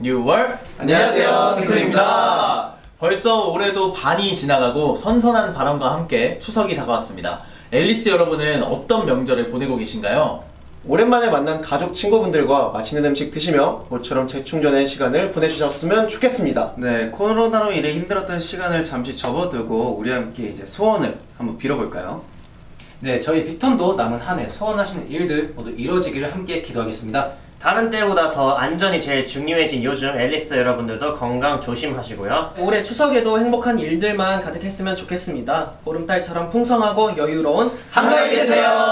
뉴월 안녕하세요, 핑크입니다. 벌써 올해도 반이 지나가고 선선한 바람과 함께 추석이 다가왔습니다. 앨리스 여러분은 어떤 명절을 보내고 계신가요? 오랜만에 만난 가족 친구분들과 맛있는 음식 드시며 모처럼 재충전의 시간을 보내주셨으면 좋겠습니다. 네, 코로나로 인해 힘들었던 시간을 잠시 접어두고 우리 함께 이제 소원을 한번 빌어볼까요? 네, 저희 빅톤도 남은 한 해 소원하시는 일들 모두 이루어지기를 함께 기도하겠습니다. 다른 때보다 더 안전이 제일 중요해진 요즘 앨리스 여러분들도 건강 조심하시고요. 올해 추석에도 행복한 일들만 가득했으면 좋겠습니다. 보름달처럼 풍성하고 여유로운 한가위 되세요.